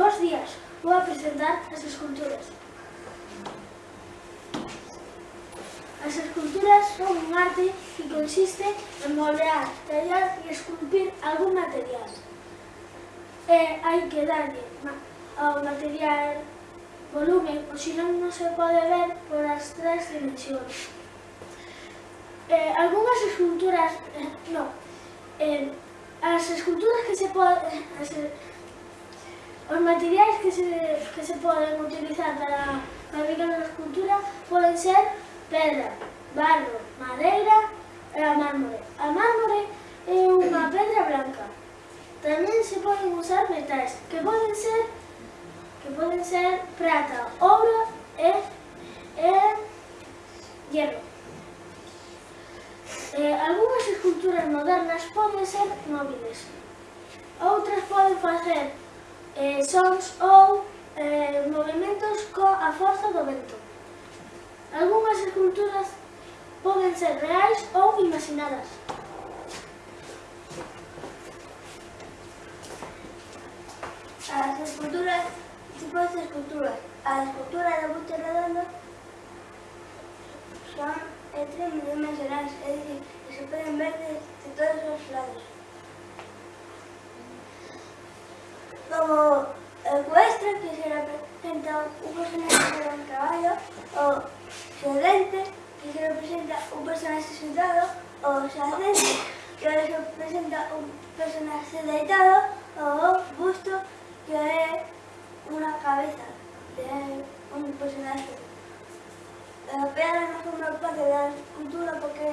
Bos días, vou a presentar as esculturas. As esculturas son un arte que consiste en moldear, tallar e esculpir algún material. Eh, e hai que darlle ao material volumen, o senón non se pode ver por as tres dimensións. Eh, algunhas esculturas, eh, non, eh, as esculturas que se poden, eh, Os materiais que se, que se poden utilizar para fabricar unha escultura poden ser pedra, barro, madeira e a mármore. A mármore é unha pedra blanca. Tamén se poden usar metais, que poden ser que poden ser prata, ouro e, e hierro. Eh, algunhas esculturas modernas poden ser móviles. Outras poden facer eh, sons ou eh, movimentos coa forza do vento. Algúnas esculturas poden ser reais ou imaginadas. As esculturas, tipos de esculturas, a escultura da Buste Redonda son e tres é dicir, que se poden ver de, de todos os lados. Como ecuestre, que se representa un personaje de un caballo, o sedente, que se representa un personaje sentado, o xacente, que se representa un personaje deitado, o busto, que é unha cabeza de un personaje. A pedra non forma parte da escultura porque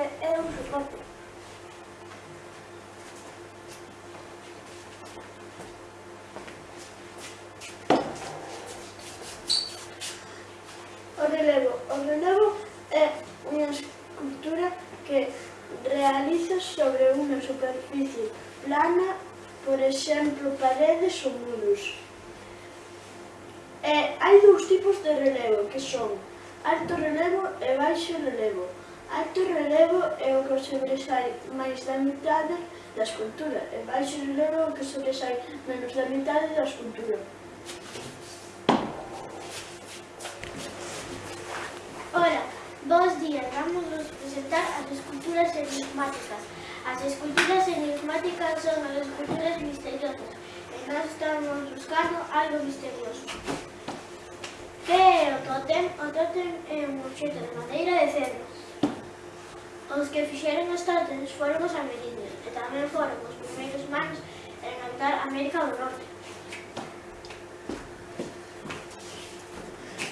que realiza sobre unha superficie plana, por exemplo, paredes ou muros. E hai dous tipos de relevo, que son alto relevo e baixo relevo. Alto relevo é o que sobresai máis da metade da escultura e baixo relevo é o que sobresai menos da metade da escultura. Ora, bons días, vamos presentar as esculturas enigmáticas. As esculturas enigmáticas son as esculturas misteriosas, e nós estamos buscando algo misterioso. Que é o totem? O totem é un objeto de madeira de cerdos. Os que fixeron os tótems foron os amerindios, e tamén foron os primeiros humanos en habitar América do Norte.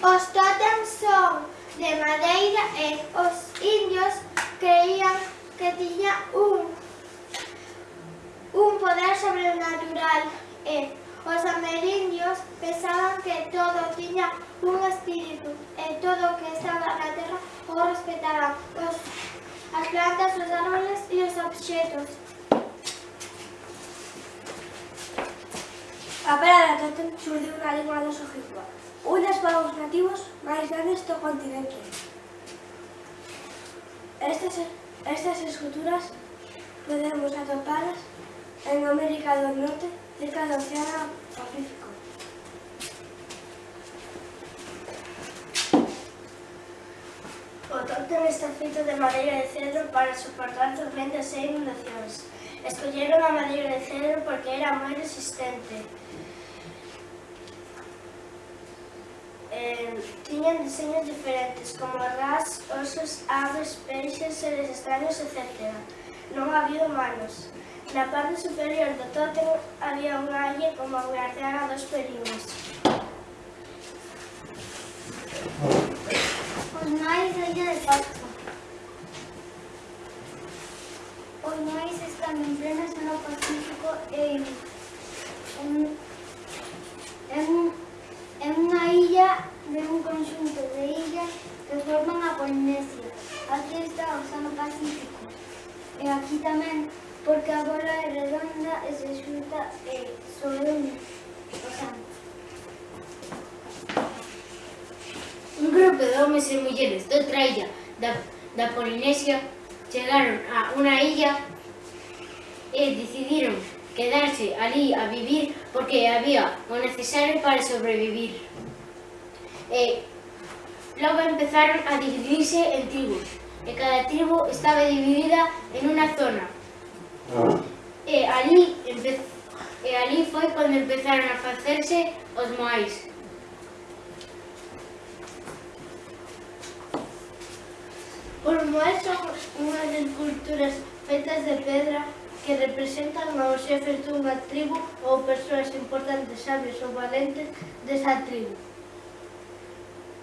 Os tótems son de madeira e os indios creían que tiña un, un poder sobrenatural e os amerindios pensaban que todo tiña un espírito e todo o que estaba na terra o respetaban os, as plantas, os árboles e os obxetos. A parada que ten xurdiu na lingua dos ojibas povos nativos máis grandes do continente. Estas, estas esculturas podemos atopalas en América do Norte, cerca do Oceano Pacífico. O tótem está feito de madeira de cedro para soportar tormentas e inundacións. Escolleron a madeira de cedro porque era moi resistente. eh, tiñan diseños diferentes, como ras, osos, aves, peixes, seres extraños, etc. Non había humanos. Na parte superior do tótem había unha alle como guardiana dos perimes. Os nais da illa de Pascua. Os nais están en pleno zona pacífico e eh, sobre un, un grupo de homes e mulleres de outra illa da, da Polinesia chegaron a unha illa e decidiron quedarse ali a vivir porque había o necesario para sobrevivir. E logo empezaron a dividirse en tribus e cada tribu estaba dividida en unha zona. Ah. E ali empezou ali foi cando empezaron a facerse os moais. Os moais son unhas esculturas feitas de pedra que representan aos xefes dunha tribu ou persoas importantes, sabios ou valentes desa tribu.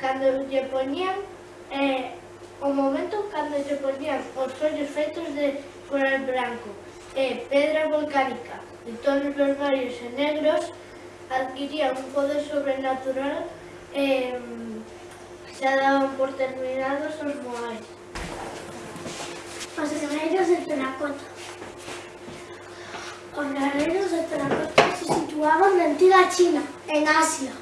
Cando lle poñían eh, o momento cando lle poñían os ollos feitos de coral branco e pedra volcánica de tonos vermelhos e negros adquirían un poder sobrenatural e xa daban por terminados os moais. Os guerreiros de terracota. Os guerreiros de terracota se situaban na antiga China, en Asia.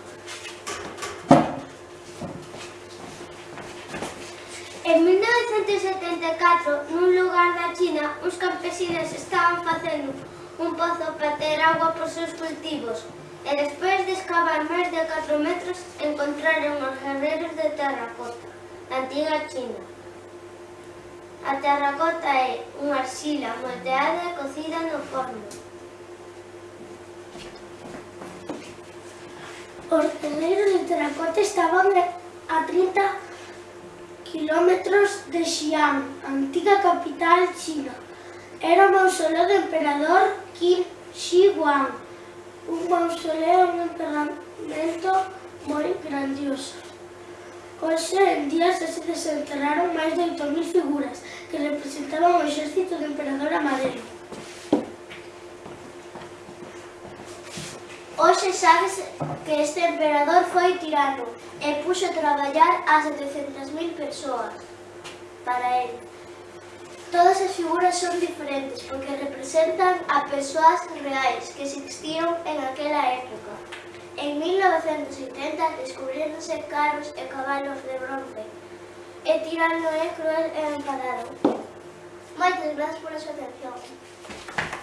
En 1974, nun lugar da China, uns campesinos estaban facendo un pozo para ter agua por seus cultivos e despois de excavar máis de 4 metros encontraron os guerreiros de terracota, da antiga China. A terracota é unha arxila moldeada e cocida no forno. Os guerreiros de terracota estaban a 30 quilómetros de Xi'an, antiga capital china. Era o mausoleo do emperador Qin Shi Huang, un mausoleo un enterramento moi grandioso. Hoxe en día xa se desenterraron máis de 8.000 figuras que representaban o exército do emperador Amadeo. Hoxe sabes que este emperador foi tirano e puxo a traballar a 700.000 persoas para el. Todas as figuras son diferentes porque representan a persoas reais que existían en aquela época. En 1980 descubríronse carros e cabalos de bronce e tirano é cruel e enfadado. Moitas grazas pola súa atención.